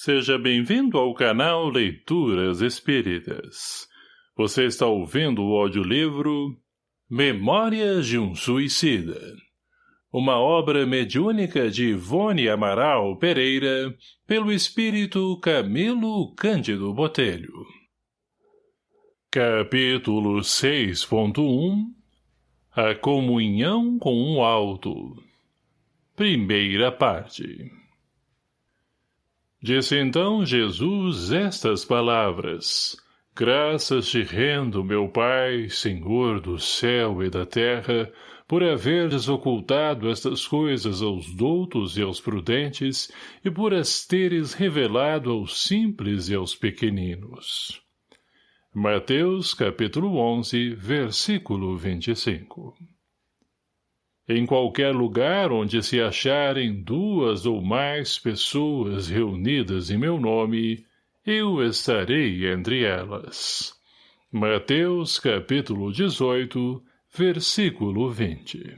Seja bem-vindo ao canal Leituras Espíritas. Você está ouvindo o audiolivro Memórias de um Suicida. Uma obra mediúnica de Ivone Amaral Pereira, pelo espírito Camilo Cândido Botelho. Capítulo 6.1 A Comunhão com o Alto Primeira parte Disse então Jesus estas palavras. Graças te rendo, meu Pai, Senhor do céu e da terra, por haveres ocultado estas coisas aos doutos e aos prudentes, e por as teres revelado aos simples e aos pequeninos. Mateus capítulo 11, versículo 25 em qualquer lugar onde se acharem duas ou mais pessoas reunidas em meu nome, eu estarei entre elas. Mateus capítulo 18, versículo 20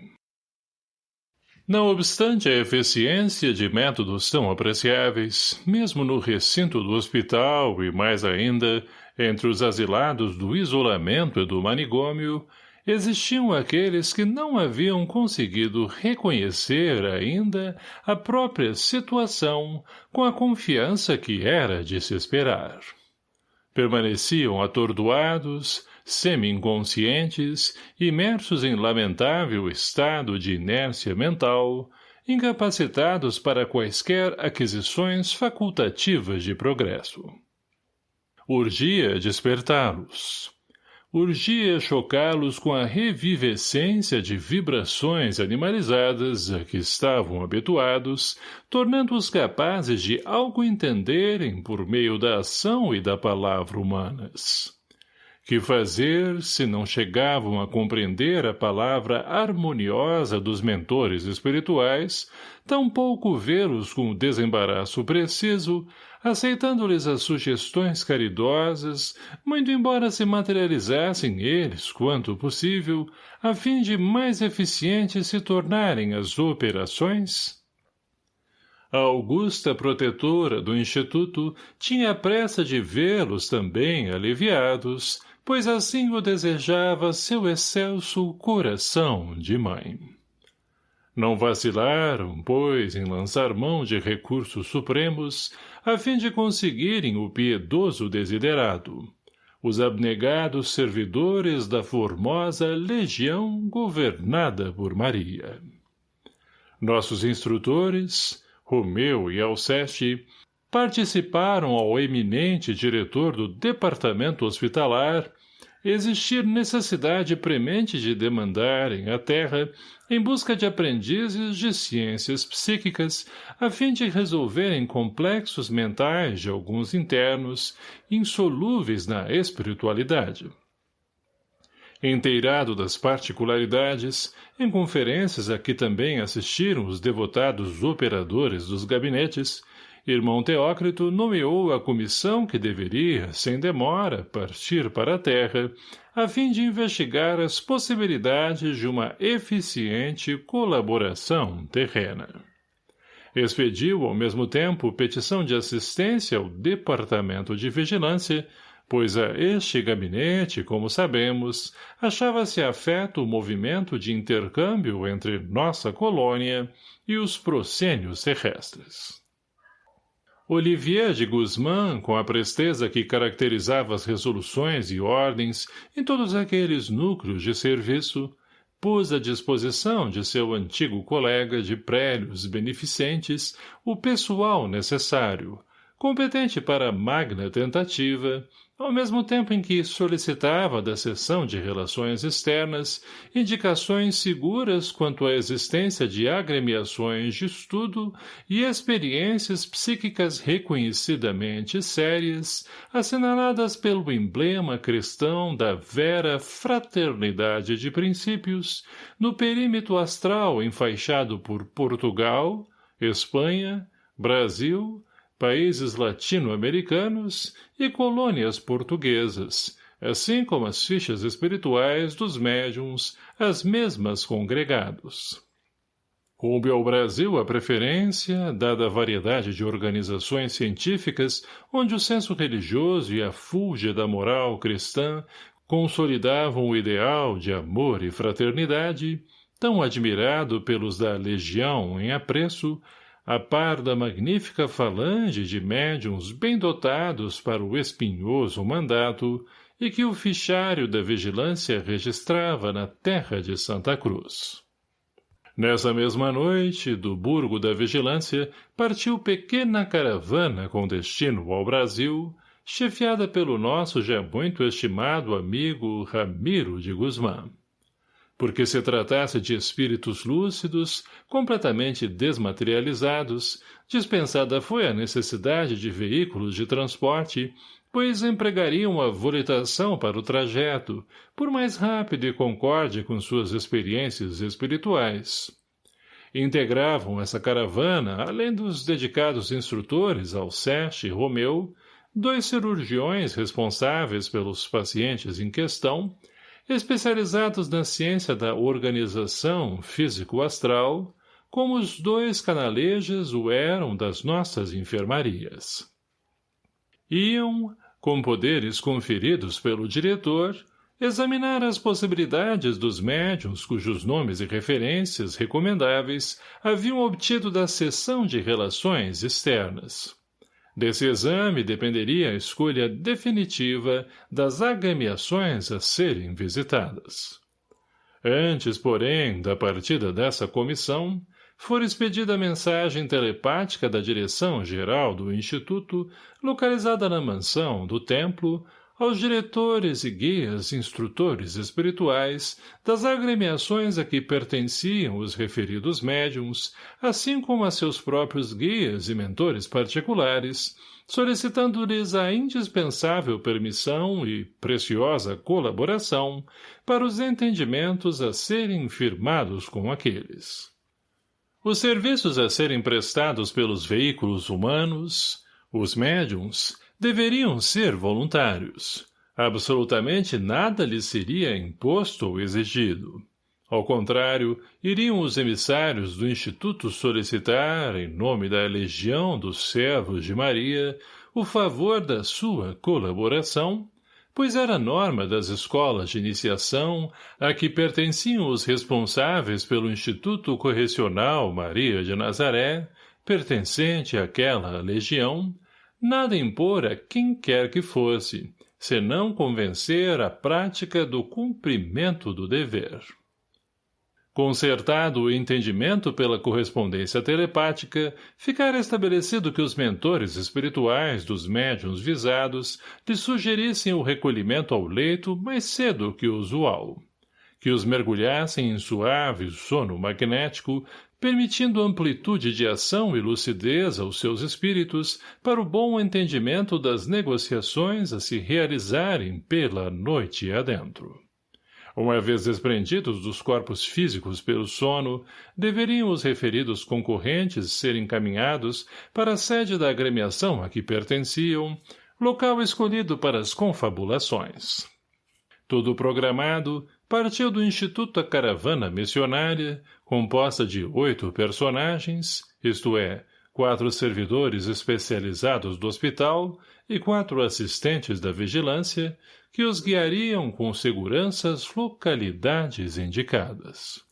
Não obstante a eficiência de métodos tão apreciáveis, mesmo no recinto do hospital e mais ainda, entre os asilados do isolamento e do manigômio, existiam aqueles que não haviam conseguido reconhecer ainda a própria situação com a confiança que era de se esperar. Permaneciam atordoados, semi-inconscientes, imersos em lamentável estado de inércia mental, incapacitados para quaisquer aquisições facultativas de progresso. Urgia despertá-los urgia chocá-los com a revivescência de vibrações animalizadas a que estavam habituados, tornando-os capazes de algo entenderem por meio da ação e da palavra humanas. Que fazer se não chegavam a compreender a palavra harmoniosa dos mentores espirituais, tampouco vê-los com o desembaraço preciso, aceitando-lhes as sugestões caridosas, muito embora se materializassem eles, quanto possível, a fim de mais eficientes se tornarem as operações? A augusta protetora do Instituto tinha pressa de vê-los também aliviados, pois assim o desejava seu excelso coração de mãe. Não vacilaram, pois, em lançar mão de recursos supremos, a fim de conseguirem o piedoso desiderado, os abnegados servidores da formosa legião governada por Maria. Nossos instrutores, Romeu e Alceste, participaram ao eminente diretor do departamento hospitalar existir necessidade premente de demandarem a terra em busca de aprendizes de ciências psíquicas a fim de resolverem complexos mentais de alguns internos insolúveis na espiritualidade. Inteirado das particularidades, em conferências a que também assistiram os devotados operadores dos gabinetes, Irmão Teócrito nomeou a comissão que deveria, sem demora, partir para a Terra, a fim de investigar as possibilidades de uma eficiente colaboração terrena. Expediu, ao mesmo tempo, petição de assistência ao Departamento de Vigilância, pois a este gabinete, como sabemos, achava-se afeto o movimento de intercâmbio entre nossa colônia e os proscênios terrestres. Olivier de Guzmán, com a presteza que caracterizava as resoluções e ordens em todos aqueles núcleos de serviço, pôs à disposição de seu antigo colega de prélios beneficentes o pessoal necessário, competente para a magna tentativa, ao mesmo tempo em que solicitava da seção de relações externas indicações seguras quanto à existência de agremiações de estudo e experiências psíquicas reconhecidamente sérias, assinaladas pelo emblema cristão da vera fraternidade de princípios, no perímetro astral enfaixado por Portugal, Espanha, Brasil, países latino-americanos e colônias portuguesas, assim como as fichas espirituais dos médiums, as mesmas congregados. Coube ao Brasil a preferência, dada a variedade de organizações científicas onde o senso religioso e a fúlgia da moral cristã consolidavam o ideal de amor e fraternidade, tão admirado pelos da legião em apreço, a par da magnífica falange de médiums bem dotados para o espinhoso mandato e que o fichário da vigilância registrava na terra de Santa Cruz. Nessa mesma noite, do Burgo da Vigilância, partiu pequena caravana com destino ao Brasil, chefiada pelo nosso já muito estimado amigo Ramiro de Guzmán. Porque se tratasse de espíritos lúcidos, completamente desmaterializados, dispensada foi a necessidade de veículos de transporte, pois empregariam a volitação para o trajeto, por mais rápido e concorde com suas experiências espirituais. Integravam essa caravana, além dos dedicados instrutores Alceste e Romeu, dois cirurgiões responsáveis pelos pacientes em questão, especializados na ciência da organização físico-astral, como os dois canalejas o eram das nossas enfermarias. Iam, com poderes conferidos pelo diretor, examinar as possibilidades dos médiums cujos nomes e referências recomendáveis haviam obtido da seção de relações externas. Desse exame dependeria a escolha definitiva das agremiações a serem visitadas. Antes, porém, da partida dessa comissão, for expedida a mensagem telepática da direção-geral do Instituto, localizada na mansão do templo, aos diretores e guias instrutores espirituais das agremiações a que pertenciam os referidos médiums, assim como a seus próprios guias e mentores particulares, solicitando-lhes a indispensável permissão e preciosa colaboração para os entendimentos a serem firmados com aqueles. Os serviços a serem prestados pelos veículos humanos, os médiums, deveriam ser voluntários. Absolutamente nada lhes seria imposto ou exigido. Ao contrário, iriam os emissários do Instituto solicitar, em nome da Legião dos Servos de Maria, o favor da sua colaboração, pois era norma das escolas de iniciação a que pertenciam os responsáveis pelo Instituto Correcional Maria de Nazaré, pertencente àquela legião, nada impor a quem quer que fosse, senão convencer a prática do cumprimento do dever. Concertado o entendimento pela correspondência telepática, ficara estabelecido que os mentores espirituais dos médiuns visados lhe sugerissem o recolhimento ao leito mais cedo que o usual. Que os mergulhassem em suave sono magnético, permitindo amplitude de ação e lucidez aos seus espíritos para o bom entendimento das negociações a se realizarem pela noite adentro. Uma vez desprendidos dos corpos físicos pelo sono, deveriam os referidos concorrentes ser encaminhados para a sede da agremiação a que pertenciam, local escolhido para as confabulações. Tudo programado, partiu do Instituto a Caravana Missionária, composta de oito personagens, isto é, quatro servidores especializados do hospital e quatro assistentes da vigilância, que os guiariam com segurança às localidades indicadas.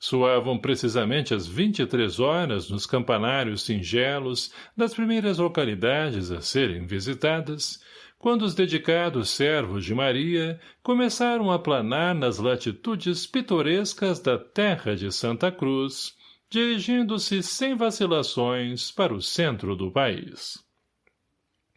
Soavam precisamente às vinte e três horas nos campanários singelos das primeiras localidades a serem visitadas, quando os dedicados servos de Maria começaram a planar nas latitudes pitorescas da terra de Santa Cruz, dirigindo-se sem vacilações para o centro do país.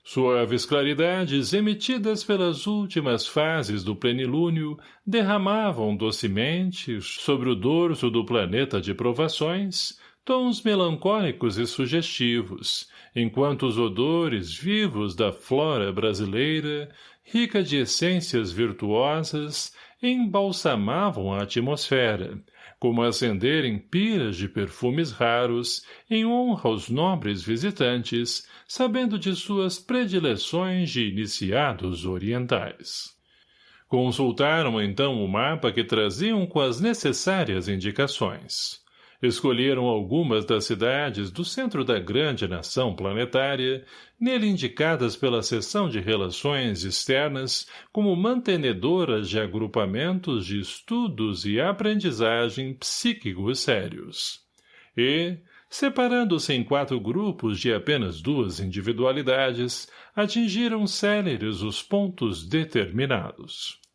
Suaves claridades emitidas pelas últimas fases do plenilúnio derramavam docemente, sobre o dorso do planeta de provações, tons melancólicos e sugestivos, enquanto os odores vivos da flora brasileira, rica de essências virtuosas, embalsamavam a atmosfera, como acenderem piras de perfumes raros, em honra aos nobres visitantes, sabendo de suas predileções de iniciados orientais. Consultaram então o mapa que traziam com as necessárias indicações Escolheram algumas das cidades do centro da grande nação planetária, nele indicadas pela seção de relações externas como mantenedoras de agrupamentos de estudos e aprendizagem psíquicos sérios. E, separando-se em quatro grupos de apenas duas individualidades, atingiram céleres os pontos determinados.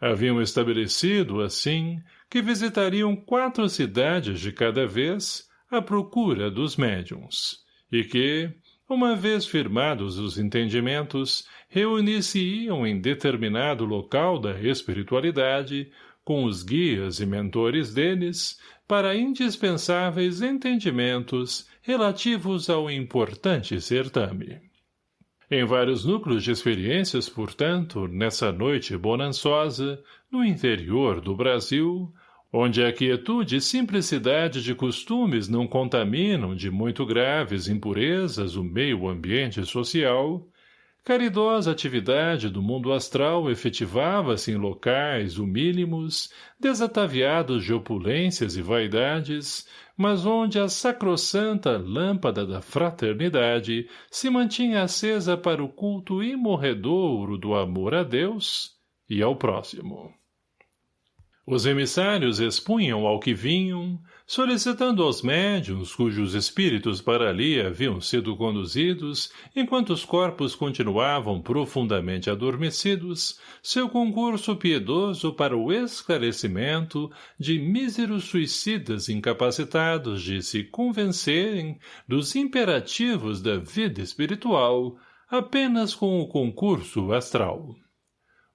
Haviam estabelecido, assim, que visitariam quatro cidades de cada vez à procura dos médiums, e que, uma vez firmados os entendimentos, reunir-se-iam em determinado local da espiritualidade, com os guias e mentores deles, para indispensáveis entendimentos relativos ao importante certame. Em vários núcleos de experiências, portanto, nessa noite bonançosa, no interior do Brasil, onde a quietude e simplicidade de costumes não contaminam de muito graves impurezas o meio ambiente social, caridosa atividade do mundo astral efetivava-se em locais humílimos, desataviados de opulências e vaidades, mas onde a sacrossanta lâmpada da fraternidade se mantinha acesa para o culto imorredouro do amor a Deus e ao próximo. Os emissários expunham ao que vinham, solicitando aos médiuns cujos espíritos para ali haviam sido conduzidos, enquanto os corpos continuavam profundamente adormecidos, seu concurso piedoso para o esclarecimento de míseros suicidas incapacitados de se convencerem dos imperativos da vida espiritual apenas com o concurso astral.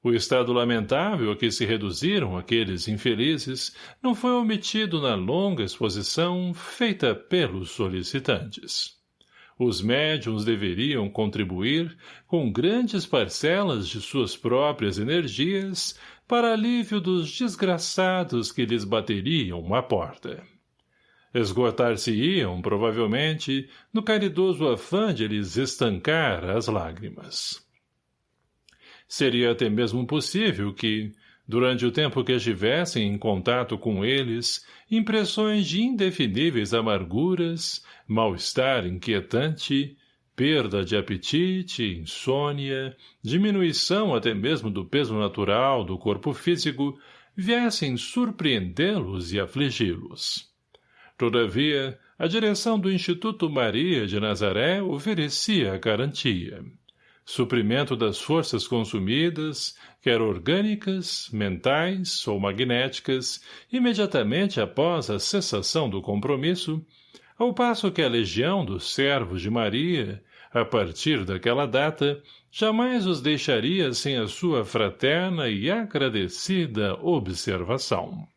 O estado lamentável a que se reduziram aqueles infelizes não foi omitido na longa exposição feita pelos solicitantes. Os médiums deveriam contribuir com grandes parcelas de suas próprias energias para alívio dos desgraçados que lhes bateriam à porta. Esgotar-se-iam, provavelmente, no caridoso afã de lhes estancar as lágrimas. Seria até mesmo possível que, durante o tempo que estivessem em contato com eles, impressões de indefiníveis amarguras, mal-estar inquietante, perda de apetite, insônia, diminuição até mesmo do peso natural do corpo físico, viessem surpreendê-los e afligi-los. Todavia, a direção do Instituto Maria de Nazaré oferecia a garantia suprimento das forças consumidas, quer orgânicas, mentais ou magnéticas, imediatamente após a cessação do compromisso, ao passo que a legião dos servos de Maria, a partir daquela data, jamais os deixaria sem a sua fraterna e agradecida observação.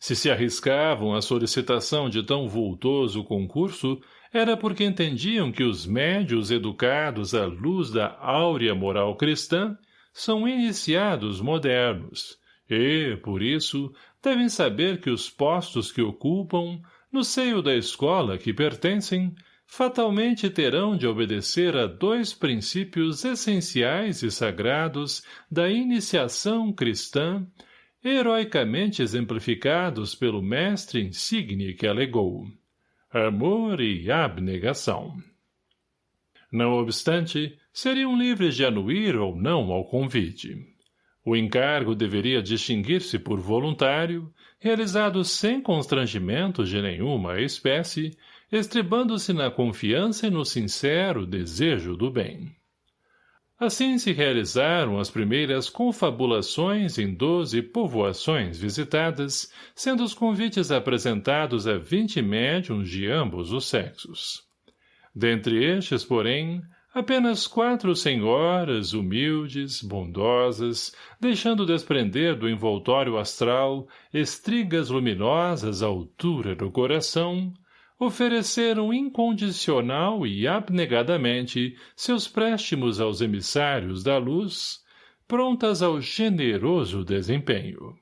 Se se arriscavam à solicitação de tão vultoso concurso, era porque entendiam que os médios educados à luz da áurea moral cristã são iniciados modernos e, por isso, devem saber que os postos que ocupam, no seio da escola que pertencem, fatalmente terão de obedecer a dois princípios essenciais e sagrados da iniciação cristã, heroicamente exemplificados pelo mestre insigne que alegou amor e abnegação. Não obstante, seriam livres de anuir ou não ao convite. O encargo deveria distinguir-se por voluntário, realizado sem constrangimentos de nenhuma espécie, estribando-se na confiança e no sincero desejo do bem. Assim se realizaram as primeiras confabulações em doze povoações visitadas, sendo os convites apresentados a vinte médiums de ambos os sexos. Dentre estes, porém, apenas quatro senhoras, humildes, bondosas, deixando desprender do envoltório astral estrigas luminosas à altura do coração, ofereceram incondicional e abnegadamente seus préstimos aos emissários da luz, prontas ao generoso desempenho.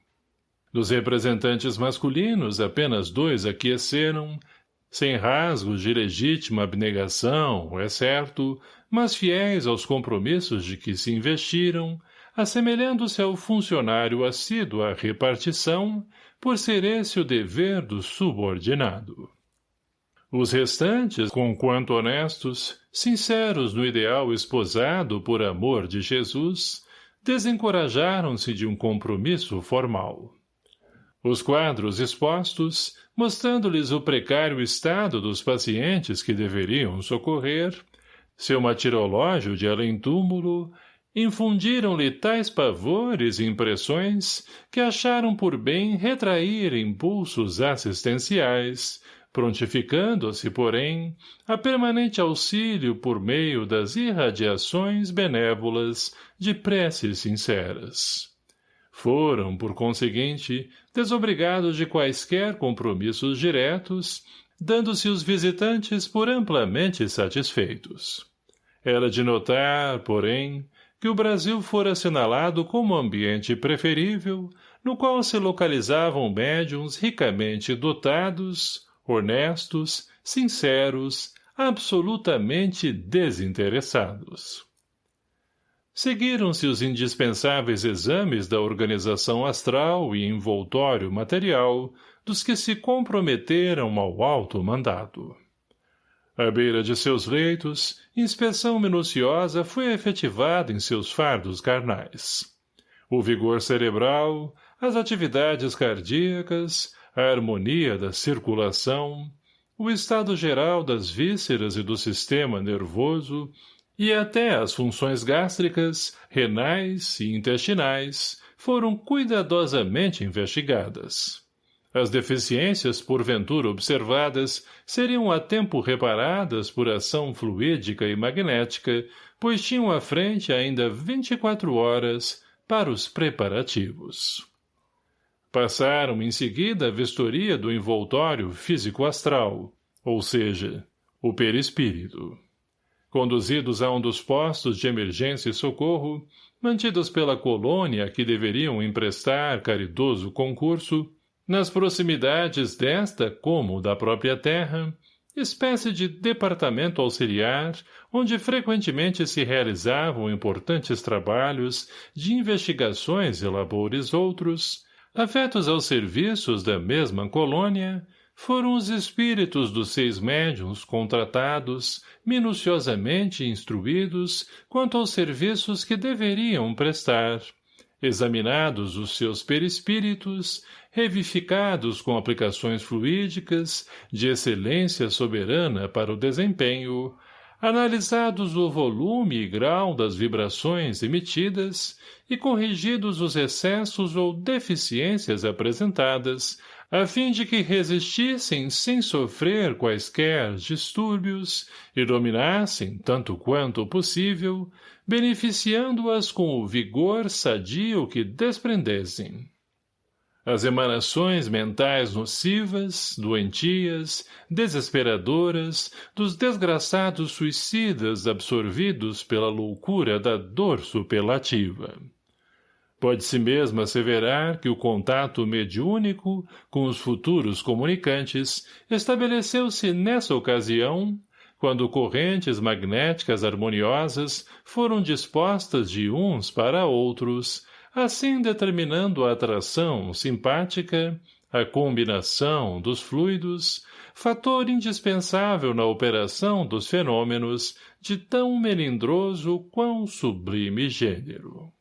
Dos representantes masculinos, apenas dois aqueceram, sem rasgos de legítima abnegação, é certo, mas fiéis aos compromissos de que se investiram, assemelhando-se ao funcionário assíduo à repartição, por ser esse o dever do subordinado. Os restantes, conquanto honestos, sinceros no ideal esposado por amor de Jesus, desencorajaram-se de um compromisso formal. Os quadros expostos, mostrando-lhes o precário estado dos pacientes que deveriam socorrer, seu matirológio de além-túmulo, infundiram-lhe tais pavores e impressões que acharam por bem retrair impulsos assistenciais, prontificando-se, porém, a permanente auxílio por meio das irradiações benévolas de preces sinceras. Foram, por conseguinte, desobrigados de quaisquer compromissos diretos, dando-se os visitantes por amplamente satisfeitos. Era de notar, porém, que o Brasil fora assinalado como ambiente preferível, no qual se localizavam médiums ricamente dotados, honestos, sinceros, absolutamente desinteressados. Seguiram-se os indispensáveis exames da organização astral e envoltório material dos que se comprometeram ao alto mandado. À beira de seus leitos, inspeção minuciosa foi efetivada em seus fardos carnais. O vigor cerebral, as atividades cardíacas, a harmonia da circulação, o estado geral das vísceras e do sistema nervoso e até as funções gástricas, renais e intestinais foram cuidadosamente investigadas. As deficiências porventura observadas seriam a tempo reparadas por ação fluídica e magnética, pois tinham à frente ainda 24 horas para os preparativos. Passaram em seguida a vistoria do envoltório físico-astral, ou seja, o perispírito. Conduzidos a um dos postos de emergência e socorro, mantidos pela colônia que deveriam emprestar caridoso concurso, nas proximidades desta como da própria terra, espécie de departamento auxiliar, onde frequentemente se realizavam importantes trabalhos de investigações e labores outros, afetos aos serviços da mesma colônia, foram os espíritos dos seis médiuns contratados, minuciosamente instruídos quanto aos serviços que deveriam prestar, examinados os seus perispíritos, revificados com aplicações fluídicas, de excelência soberana para o desempenho, analisados o volume e grau das vibrações emitidas e corrigidos os excessos ou deficiências apresentadas, a fim de que resistissem sem sofrer quaisquer distúrbios e dominassem, tanto quanto possível, beneficiando-as com o vigor sadio que desprendessem. As emanações mentais nocivas, doentias, desesperadoras, dos desgraçados suicidas absorvidos pela loucura da dor superlativa. Pode-se mesmo asseverar que o contato mediúnico com os futuros comunicantes estabeleceu-se nessa ocasião, quando correntes magnéticas harmoniosas foram dispostas de uns para outros, assim determinando a atração simpática, a combinação dos fluidos, fator indispensável na operação dos fenômenos de tão melindroso quão sublime gênero.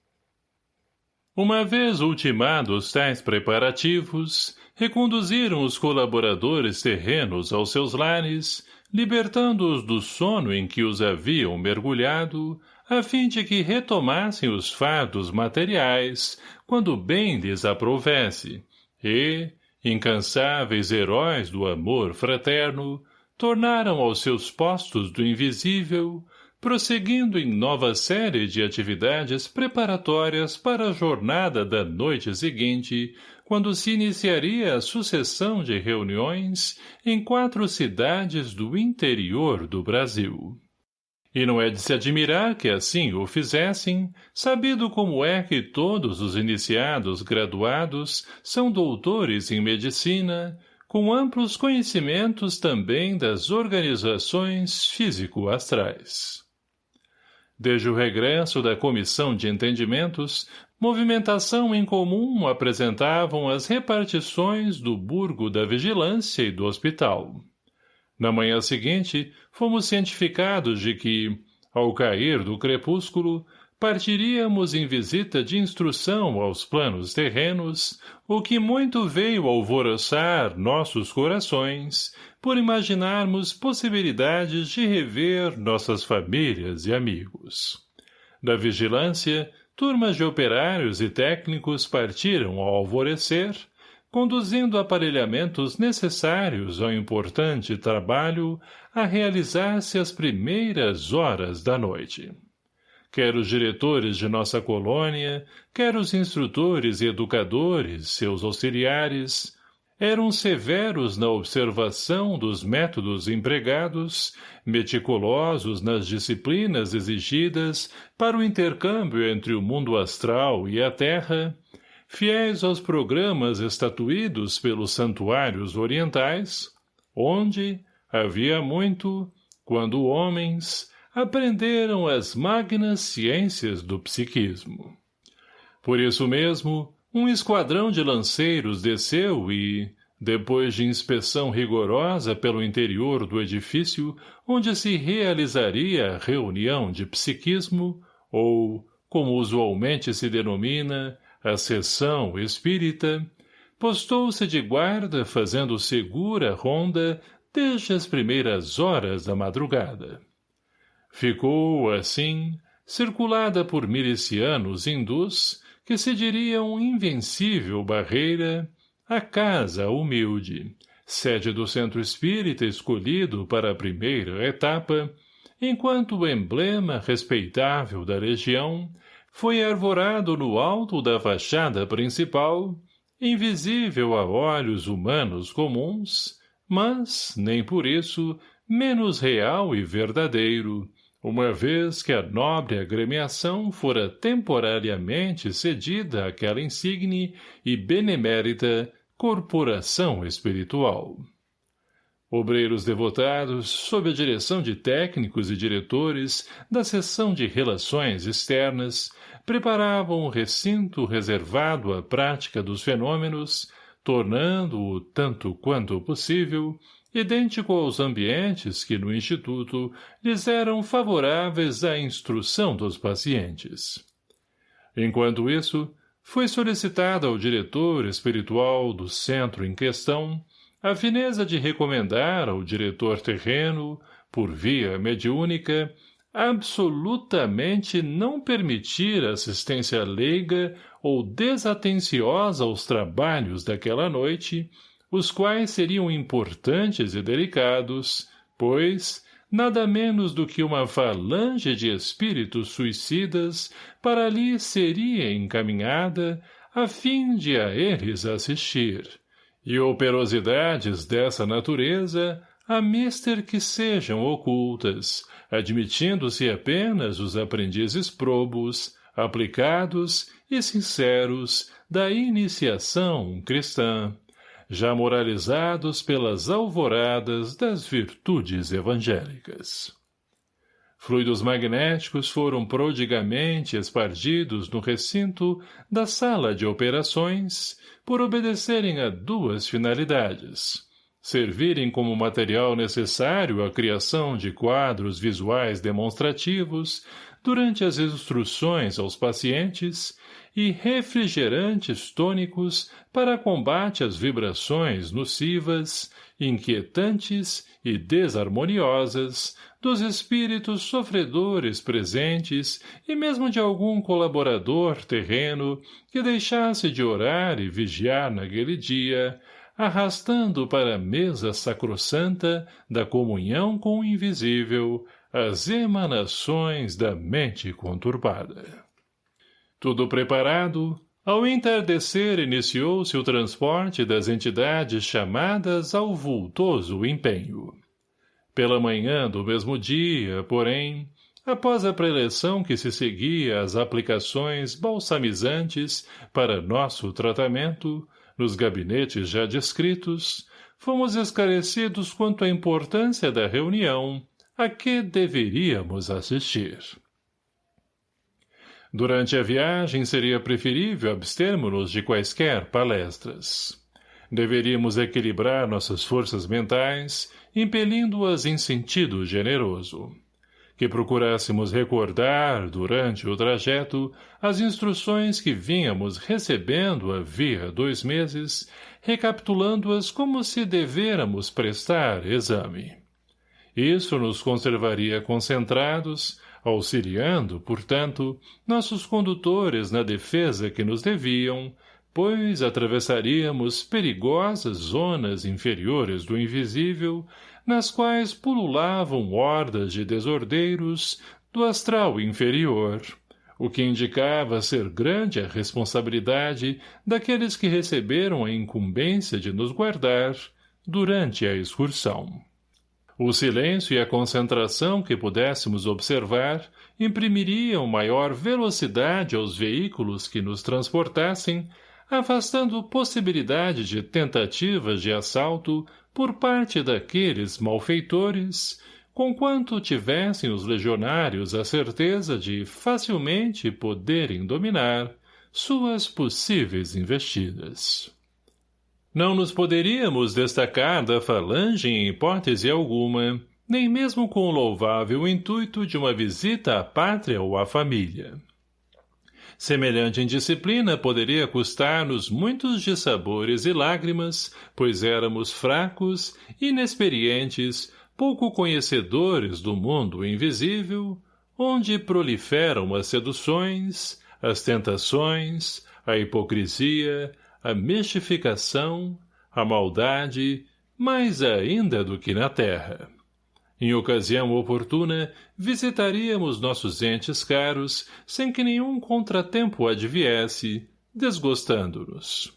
Uma vez ultimados tais preparativos, reconduziram os colaboradores terrenos aos seus lares, libertando-os do sono em que os haviam mergulhado, a fim de que retomassem os fardos materiais, quando bem lhes aprovesse, e, incansáveis heróis do amor fraterno, tornaram aos seus postos do invisível, prosseguindo em nova série de atividades preparatórias para a jornada da noite seguinte, quando se iniciaria a sucessão de reuniões em quatro cidades do interior do Brasil. E não é de se admirar que assim o fizessem, sabido como é que todos os iniciados graduados são doutores em medicina, com amplos conhecimentos também das organizações físico-astrais. Desde o regresso da Comissão de Entendimentos, movimentação em comum apresentavam as repartições do burgo da vigilância e do hospital. Na manhã seguinte, fomos cientificados de que, ao cair do crepúsculo, partiríamos em visita de instrução aos planos terrenos, o que muito veio alvoroçar nossos corações, por imaginarmos possibilidades de rever nossas famílias e amigos. Da vigilância, turmas de operários e técnicos partiram ao alvorecer, conduzindo aparelhamentos necessários ao importante trabalho a realizar-se às primeiras horas da noite. Quer os diretores de nossa colônia, quer os instrutores e educadores, seus auxiliares, eram severos na observação dos métodos empregados, meticulosos nas disciplinas exigidas para o intercâmbio entre o mundo astral e a Terra, fiéis aos programas estatuídos pelos santuários orientais, onde, havia muito, quando homens, aprenderam as magnas ciências do psiquismo. Por isso mesmo, um esquadrão de lanceiros desceu e, depois de inspeção rigorosa pelo interior do edifício onde se realizaria a reunião de psiquismo, ou, como usualmente se denomina, a sessão espírita, postou-se de guarda fazendo segura ronda desde as primeiras horas da madrugada. Ficou, assim, circulada por milicianos hindus que se diriam invencível barreira, a casa humilde, sede do centro espírita escolhido para a primeira etapa, enquanto o emblema respeitável da região foi arvorado no alto da fachada principal, invisível a olhos humanos comuns, mas, nem por isso, menos real e verdadeiro, uma vez que a nobre agremiação fora temporariamente cedida àquela insigne e benemérita corporação espiritual. Obreiros devotados, sob a direção de técnicos e diretores da seção de relações externas, preparavam o recinto reservado à prática dos fenômenos, tornando-o, tanto quanto possível, idêntico aos ambientes que no Instituto lhes eram favoráveis à instrução dos pacientes. Enquanto isso, foi solicitada ao diretor espiritual do centro em questão a fineza de recomendar ao diretor terreno, por via mediúnica, absolutamente não permitir assistência leiga ou desatenciosa aos trabalhos daquela noite os quais seriam importantes e delicados, pois, nada menos do que uma falange de espíritos suicidas para ali seria encaminhada a fim de a eles assistir. E operosidades dessa natureza a mister que sejam ocultas, admitindo-se apenas os aprendizes probos, aplicados e sinceros da iniciação cristã já moralizados pelas alvoradas das virtudes evangélicas. Fluidos magnéticos foram prodigamente espargidos no recinto da sala de operações por obedecerem a duas finalidades. Servirem como material necessário à criação de quadros visuais demonstrativos durante as instruções aos pacientes e refrigerantes tônicos para combate às vibrações nocivas, inquietantes e desarmoniosas dos espíritos sofredores presentes e mesmo de algum colaborador terreno que deixasse de orar e vigiar naquele dia, arrastando para a mesa sacrossanta da comunhão com o invisível as emanações da mente conturbada. Tudo preparado, ao entardecer iniciou-se o transporte das entidades chamadas ao vultoso empenho. Pela manhã do mesmo dia, porém, após a preleção que se seguia às aplicações balsamizantes para nosso tratamento, nos gabinetes já descritos, fomos esclarecidos quanto à importância da reunião a que deveríamos assistir. Durante a viagem seria preferível abstermos-nos de quaisquer palestras. Deveríamos equilibrar nossas forças mentais, impelindo-as em sentido generoso. Que procurássemos recordar, durante o trajeto, as instruções que vínhamos recebendo havia dois meses, recapitulando-as como se devêramos prestar exame. Isso nos conservaria concentrados, auxiliando, portanto, nossos condutores na defesa que nos deviam, pois atravessaríamos perigosas zonas inferiores do invisível, nas quais pululavam hordas de desordeiros do astral inferior, o que indicava ser grande a responsabilidade daqueles que receberam a incumbência de nos guardar durante a excursão. O silêncio e a concentração que pudéssemos observar imprimiriam maior velocidade aos veículos que nos transportassem, afastando possibilidade de tentativas de assalto por parte daqueles malfeitores, conquanto tivessem os legionários a certeza de facilmente poderem dominar suas possíveis investidas. Não nos poderíamos destacar da falange em hipótese alguma, nem mesmo com o louvável intuito de uma visita à pátria ou à família. Semelhante indisciplina poderia custar-nos muitos dissabores e lágrimas, pois éramos fracos, inexperientes, pouco conhecedores do mundo invisível, onde proliferam as seduções, as tentações, a hipocrisia, a mistificação, a maldade, mais ainda do que na terra. Em ocasião oportuna, visitaríamos nossos entes caros, sem que nenhum contratempo adviesse, desgostando-nos.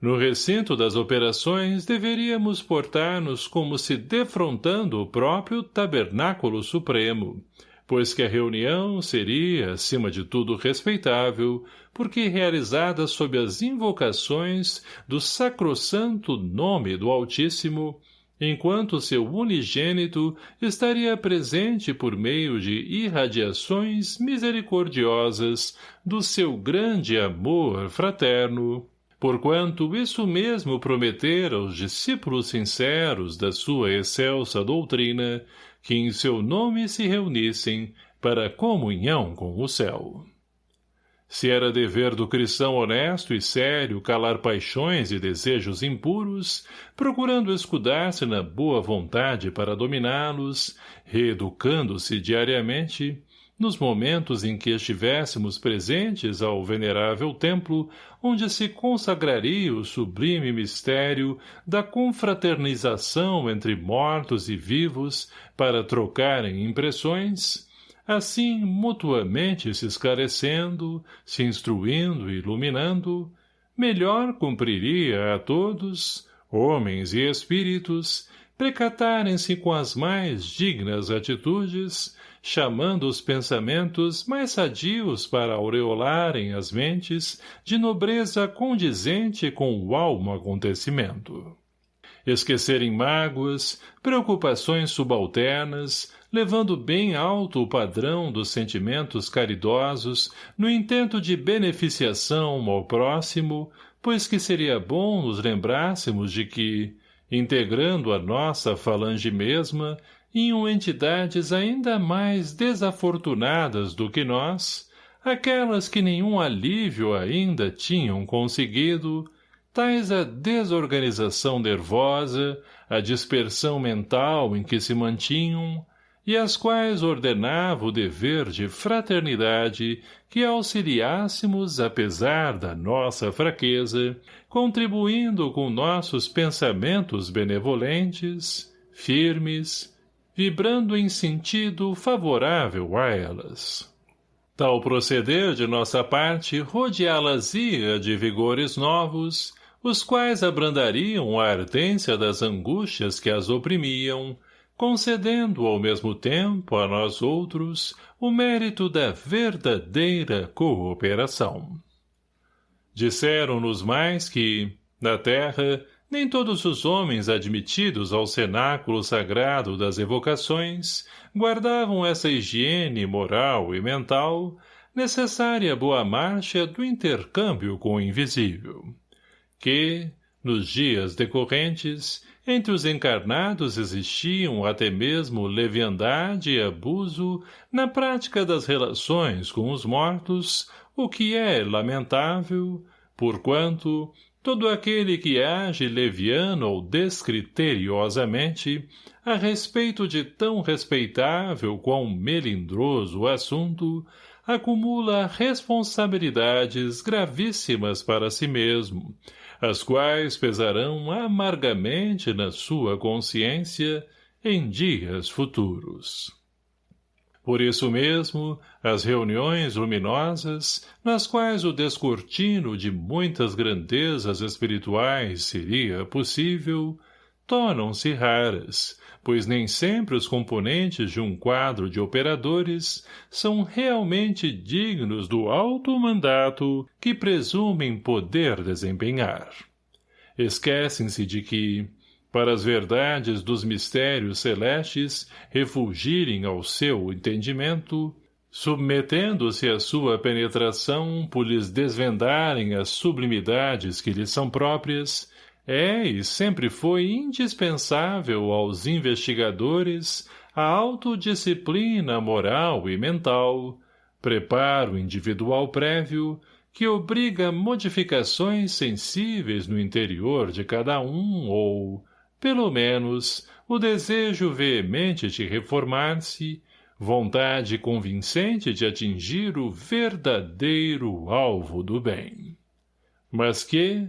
No recinto das operações, deveríamos portar-nos como se defrontando o próprio tabernáculo supremo, pois que a reunião seria, acima de tudo, respeitável, porque realizada sob as invocações do sacrossanto nome do Altíssimo, enquanto seu unigênito estaria presente por meio de irradiações misericordiosas do seu grande amor fraterno, porquanto isso mesmo prometera aos discípulos sinceros da sua excelsa doutrina, que em seu nome se reunissem para comunhão com o céu. Se era dever do cristão honesto e sério calar paixões e desejos impuros, procurando escudar-se na boa vontade para dominá-los, reeducando-se diariamente, nos momentos em que estivéssemos presentes ao venerável templo, onde se consagraria o sublime mistério da confraternização entre mortos e vivos para trocarem impressões, assim mutuamente se esclarecendo, se instruindo e iluminando, melhor cumpriria a todos, homens e espíritos, precatarem-se com as mais dignas atitudes, chamando os pensamentos mais sadios para aureolarem as mentes de nobreza condizente com o almo acontecimento. Esquecerem mágoas, preocupações subalternas, levando bem alto o padrão dos sentimentos caridosos no intento de beneficiação ao próximo, pois que seria bom nos lembrássemos de que, integrando a nossa falange mesma, iam entidades ainda mais desafortunadas do que nós, aquelas que nenhum alívio ainda tinham conseguido, tais a desorganização nervosa, a dispersão mental em que se mantinham, e as quais ordenava o dever de fraternidade que auxiliássemos apesar da nossa fraqueza, contribuindo com nossos pensamentos benevolentes, firmes, vibrando em sentido favorável a elas. Tal proceder de nossa parte rodeá-las-ia de vigores novos, os quais abrandariam a ardência das angústias que as oprimiam, concedendo ao mesmo tempo a nós outros o mérito da verdadeira cooperação. Disseram-nos mais que, na terra, nem todos os homens admitidos ao cenáculo sagrado das evocações guardavam essa higiene moral e mental, necessária boa marcha do intercâmbio com o invisível. Que, nos dias decorrentes, entre os encarnados existiam até mesmo leviandade e abuso na prática das relações com os mortos, o que é lamentável, porquanto todo aquele que age leviano ou descriteriosamente a respeito de tão respeitável quão melindroso assunto, acumula responsabilidades gravíssimas para si mesmo, as quais pesarão amargamente na sua consciência em dias futuros. Por isso mesmo, as reuniões luminosas, nas quais o descortino de muitas grandezas espirituais seria possível, tornam-se raras, pois nem sempre os componentes de um quadro de operadores são realmente dignos do alto mandato que presumem poder desempenhar. Esquecem-se de que, para as verdades dos mistérios celestes refulgirem ao seu entendimento, submetendo-se à sua penetração por lhes desvendarem as sublimidades que lhes são próprias, é e sempre foi indispensável aos investigadores a autodisciplina moral e mental, preparo individual prévio, que obriga modificações sensíveis no interior de cada um ou, pelo menos, o desejo veemente de reformar-se, vontade convincente de atingir o verdadeiro alvo do bem. Mas que,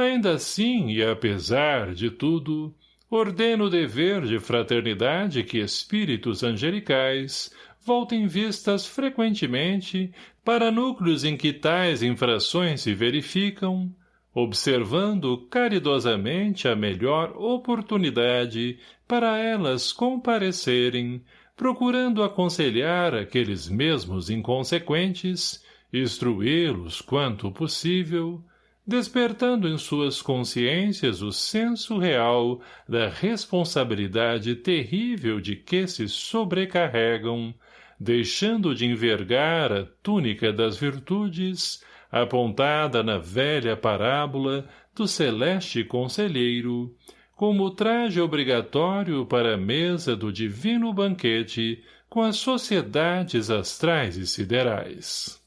Ainda assim, e apesar de tudo, ordeno o dever de fraternidade que espíritos angelicais voltem vistas frequentemente para núcleos em que tais infrações se verificam, observando caridosamente a melhor oportunidade para elas comparecerem, procurando aconselhar aqueles mesmos inconsequentes, instruí-los quanto possível, despertando em suas consciências o senso real da responsabilidade terrível de que se sobrecarregam, deixando de envergar a túnica das virtudes, apontada na velha parábola do celeste conselheiro, como traje obrigatório para a mesa do divino banquete com as sociedades astrais e siderais.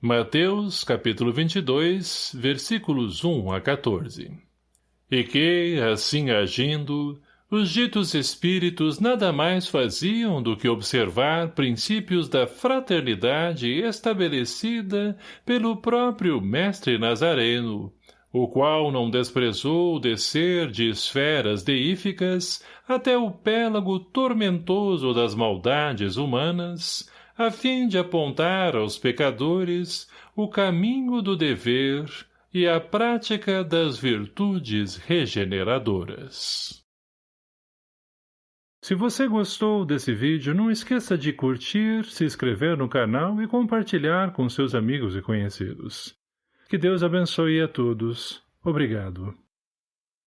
Mateus, capítulo 22, versículos 1 a 14. E que, assim agindo, os ditos espíritos nada mais faziam do que observar princípios da fraternidade estabelecida pelo próprio mestre Nazareno, o qual não desprezou descer de esferas deíficas até o pélago tormentoso das maldades humanas, a fim de apontar aos pecadores o caminho do dever e a prática das virtudes regeneradoras. Se você gostou desse vídeo, não esqueça de curtir, se inscrever no canal e compartilhar com seus amigos e conhecidos. Que Deus abençoe a todos. Obrigado.